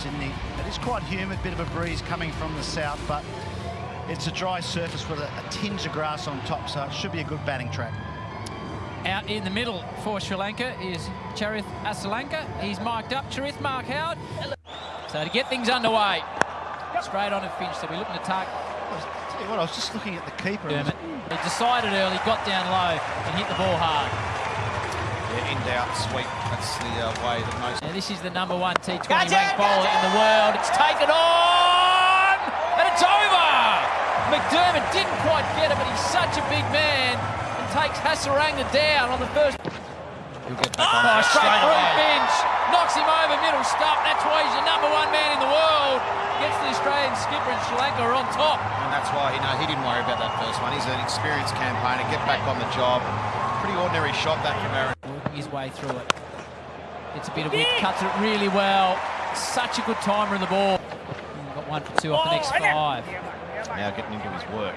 Sydney. It is quite humid, bit of a breeze coming from the south, but it's a dry surface with a, a tinge of grass on top, so it should be a good batting track. Out in the middle for Sri Lanka is Charith Asalanka. He's marked up. Charith Mark Howard. So to get things underway, straight on to Finch. So we're looking to target. Tell you what, I was just looking at the keeper. He decided early, got down low, and hit the ball hard. Yeah, in doubt, sweep. That's the uh, way that most. Now this is the number one T20 ranked bowler in the world. It's taken on, and it's over. McDermott didn't quite get it, but he's such a big man and takes Hasaranga down on the first. He'll get back on Oh, that straight straight through away. Finch, knocks him over middle stump. That's why he's the number one man in the world. Gets the Australian skipper and Sri Lanka are on top. And that's why, you know, he didn't worry about that first one. He's an experienced campaigner. Get back on the job. Pretty ordinary shot that from Aaron. Working his way through it. It's a bit of width, cuts it really well. Such a good timer in the ball. Got one for two off the next five. Now getting into his work.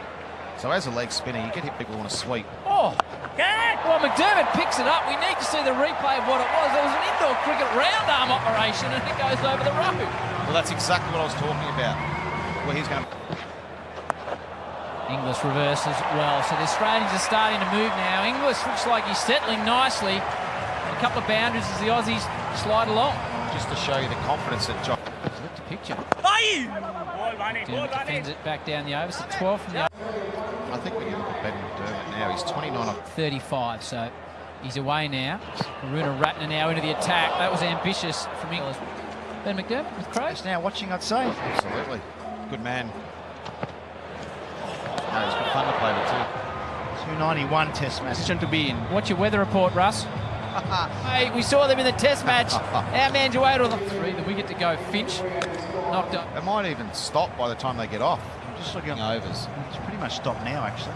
So as a leg spinner, you get hit people want to sweep. Oh, well, McDermott picks it up. We need to see the replay of what it was. It was an indoor cricket round arm operation and it goes over the road. Well, that's exactly what I was talking about. Where he's going to... Inglis reverses well. So the Australians are starting to move now. Inglis looks like he's settling nicely. A couple of boundaries as the Aussies slide along. Just to show you the confidence that John... Look the picture. Dermott defends it back down the over. So 12 from the I think when you look at Ben McDermott now, he's 29 off 35. So he's away now. Karunaratne now into the attack. That was ambitious from Inglis. Ben McDermott with Crows. Just now watching, I'd say. Absolutely. Good man. No, he's got fun to play with too. 291 test match. position to be in. What's your weather report, Russ? hey, we saw them in the test match. Our man's away to the three. Then we get to go. Finch knocked up. They might even stop by the time they get off. I'm just looking at Overs. It's pretty much stopped now, actually.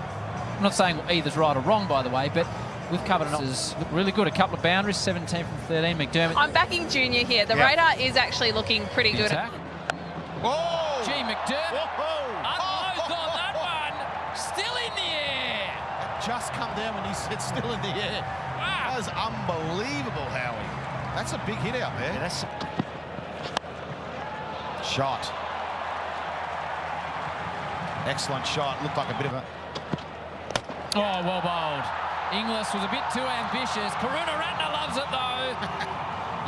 I'm not saying either's right or wrong, by the way, but we've covered it. This is really good. A couple of boundaries, 17 from 13. McDermott. I'm backing Junior here. The Yeah. radar is actually looking pretty good. attack. Whoa! Gee, McDermott Whoa! unloads on that one. Still in the air. Just come down when he said still in the air. Wow. That was unbelievable, Howie. That's a big hit out Yeah, there. that's Shot. Excellent shot. Looked like a bit of a... Oh, well bowled. Inglis was a bit too ambitious. Karunaratne loves it, though.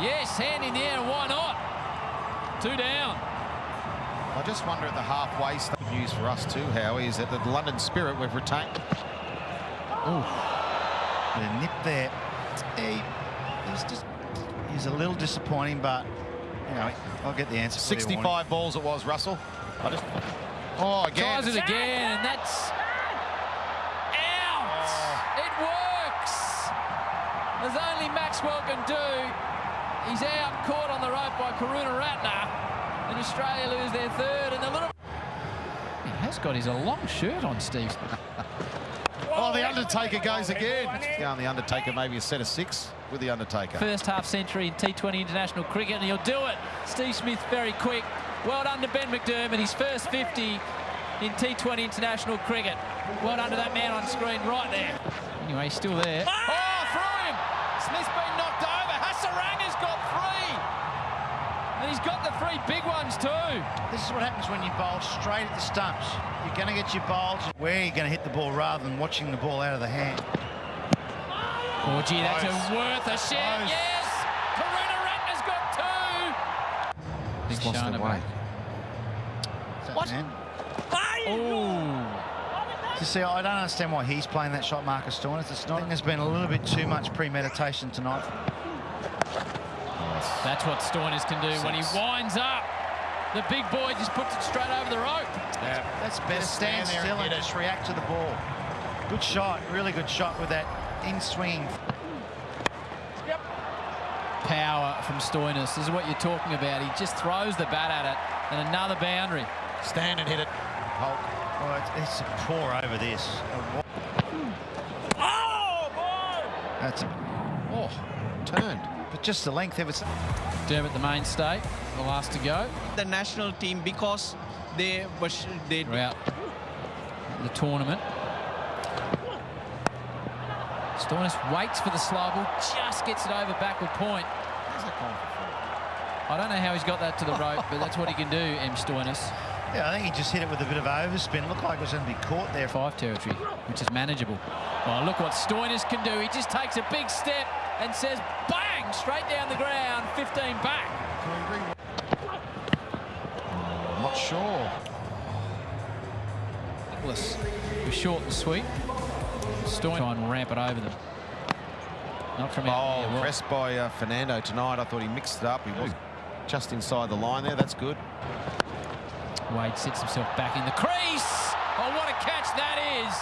yes, hand in the air, why not? Two down. I just wonder at the halfway stage. Good news for us too, Howie, is that the London Spirit we've retained. bit of nip there. He, he's just he's a little disappointing, but you know I'll get the answer. for you, Warnie. 65 balls it was, Russell. I just... Oh, again. Tries it again, and that's out. Oh. It works. As only Maxwell can do. He's out, caught on the rope by Karunaratne. And Australia lose their third, and the little. He has got his a long shirt on, Steve. Oh, the Undertaker goes again. Down the Undertaker, maybe a set of six with the Undertaker. First half century in T20 international cricket, and he'll do it. Steve Smith very quick. Well done to Ben McDermott, his first 50 in T20 international cricket. Well done to that man on screen right there. Anyway, he's still there. Oh, through him! Smith's been knocked over. Hasaranga's got three. And he's got the three big ones too. This is what happens when you bowl straight at the stumps. You're going to get your bowls where you're going to hit the ball rather than watching the ball out of the hand. Oh, gee, that's Close. a worth a share. Close. Yes! Karunaratne's got two. He's lost their way. So, What? man, Oh. To see, I don't understand why he's playing that shot, Marcus Stoinis. It's not. There's been a little bit too much premeditation tonight. That's what Stoinis can do when he winds up. The big boy just puts it straight over the rope. Yeah. That's better. Stand, stand there and still and hit it. just react to the ball. Good shot, really good shot with that in-swinging. Power from Stoinis. This is what you're talking about. He just throws the bat at it. And another boundary. Stand and hit it. Hulk. Oh, it's, it's a pour over this. Oh, That's Oh, turned. but just the length of it. Dermot, the mainstay, the last to go. The national team because they was they They're out the tournament. Stoinis waits for the slow ball, just gets it over backward point. How's that gone for four? I don't know how he's got that to the rope, but that's what he can do, M. Stoinis. Yeah, I think he just hit it with a bit of overspin. Looked like it was going to be caught there. Five territory, which is manageable. Oh, look what Stoinis can do. He just takes a big step and says, bang, straight down the ground, 15 back. I'm not sure. Nicholas was short and sweet. Stoinis try and ramp it over them. Not from out Oh, there. Well, pressed by uh, Fernando tonight. I thought he mixed it up. He was just inside the line there. That's good. Wade sits himself back in the crease. Oh, what a catch that is.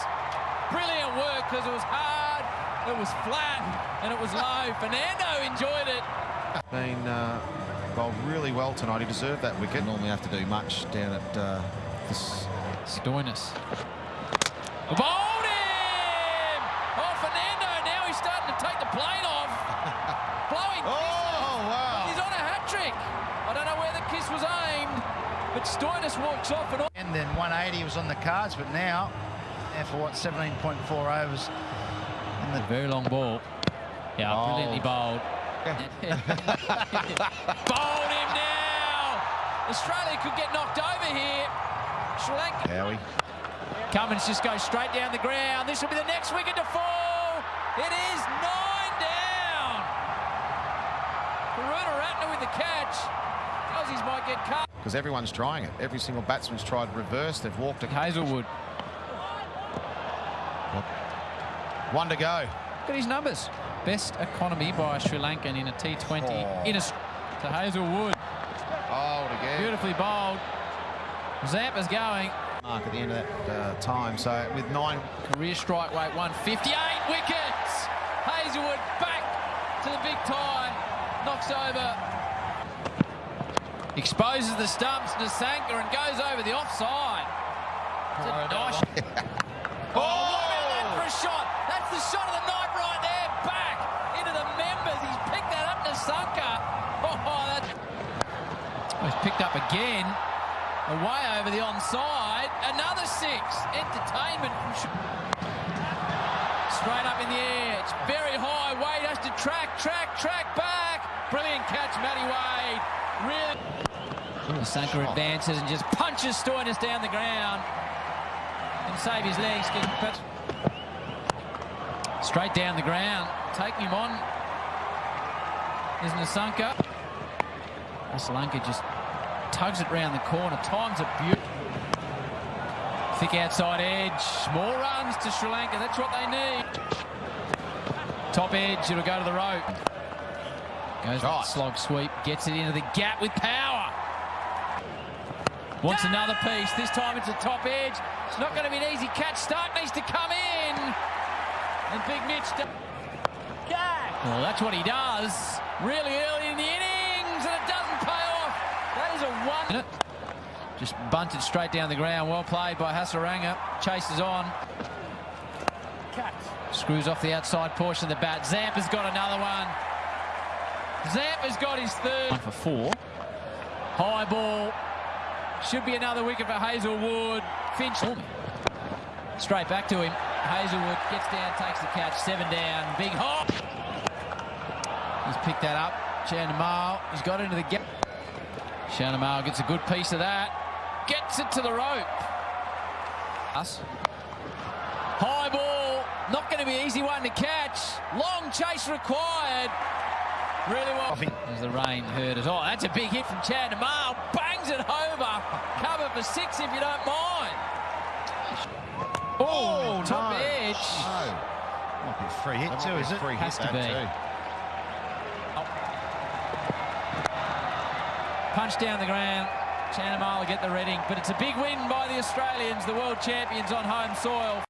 Brilliant work because it was hard, it was flat, and it was low. Fernando enjoyed it. Been uh, bowled really well tonight. He deserved that wicket. Normally have to do much down at uh, this. Stoinis. Bowled him! Oh, Fernando, now he's starting to take the plane off. Blowing Oh, kisses. wow. He's on a hat-trick. I don't know where the kiss was aimed, but Stoinis walks off and. And then 180 was on the cards, but now, now for what, 17.4 overs. The Very long ball. Yeah, Oh. brilliantly bowled. bowled him now. Australia could get knocked over here. Sri Lanka. Howie. Cummins just goes straight down the ground. This will be the next wicket to fall. It is nine down. Karunaratne with the catch. Aussies might get cut. Because everyone's trying it. Every single batsman's tried reverse. They've walked a Hazlewood. One to go. Look at his numbers. Best economy by a Sri Lankan in a T20. Oh. In a to Hazlewood. Oh, again. Beautifully bowled. Zampa's going. Mark at the end of that uh, time. So with nine. Career strike rate 158 wickets. Hazlewood back to the big time. Knocks over. Exposes the stumps to Sanka and goes over the offside. It's a nice. oh, what about that for a shot? That's the shot of the night right there. Back into the members. He's picked that up to Sanka. Oh, that. Oh, he's picked up again. Away over the onside. Another six. Entertainment Straight up in the air. It's very high. Wade has to track, track, track back. Brilliant catch, Matty Wade. Really. Sanka advances and just punches Stoinis down the ground. And save his legs. But straight down the ground. Taking him on is Nissanka. Asalanka just tugs it round the corner. Times it beautiful. Thick outside edge. More runs to Sri Lanka. That's what they need. Top edge. It'll go to the rope. Goes Shot. slog sweep. Gets it into the gap with power. Wants another piece. This time it's a top edge. It's not going to be an easy catch. Starc needs to come in. And Big Mitch. do- Well, that's what he does. Really early in the innings, and it doesn't pay off. That is a one. Just bunted straight down the ground. Well played by Hasaranga. Chases on. Screws off the outside portion of the bat. Zampa's got another one. Zampa's got his third. One for four. High ball. Should be another wicket for Hazlewood. Finch. Straight back to him. Hazlewood gets down, takes the catch. Seven down. Big hop. He's picked that up. Chandimal. He's got into the gap. Chandimal gets a good piece of that. Gets it to the rope. Us. High ball. Not going to be an easy one to catch. Long chase required. Really well. As the rain hurt us. Oh, that's a big hit from Chandimal. Bangs it over. Cover for six if you don't mind. Oh, top no. edge. No. might be a free hit That too, might be is it? Free Has hit to be. too. Oh. Punch down the ground. Chandimal will get the reading, but it's a big win by the Australians, the world champions on home soil.